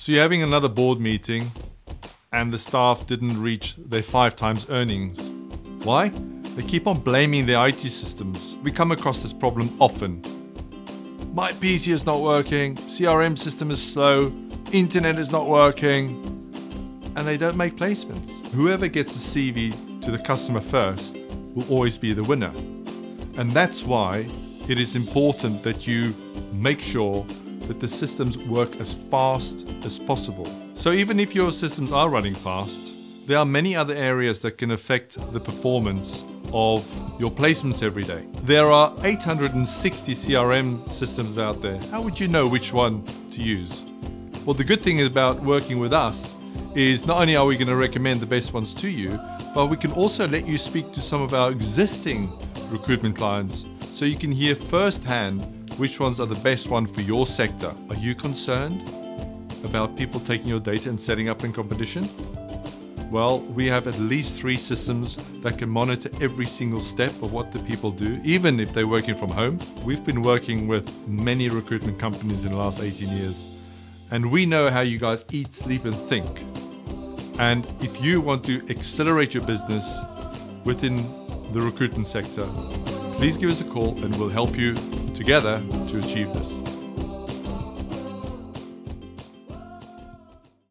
So you're having another board meeting and the staff didn't reach their five times earnings. Why? They keep on blaming their IT systems. We come across this problem often. My PC is not working, CRM system is slow, internet is not working, and they don't make placements. Whoever gets a CV to the customer first will always be the winner. And that's why it is important that you make sure that the systems work as fast as possible. So even if your systems are running fast, there are many other areas that can affect the performance of your placements every day. There are 860 CRM systems out there. How would you know which one to use? Well, the good thing about working with us is not only are we going to recommend the best ones to you, but we can also let you speak to some of our existing recruitment clients so you can hear firsthand which ones are the best one for your sector. Are you concerned about people taking your data and setting up in competition? Well, we have at least three systems that can monitor every single step of what the people do, even if they're working from home. We've been working with many recruitment companies in the last 18 years, and we know how you guys eat, sleep, and think. And if you want to accelerate your business within the recruitment sector, please give us a call and we'll help you together to achieve this.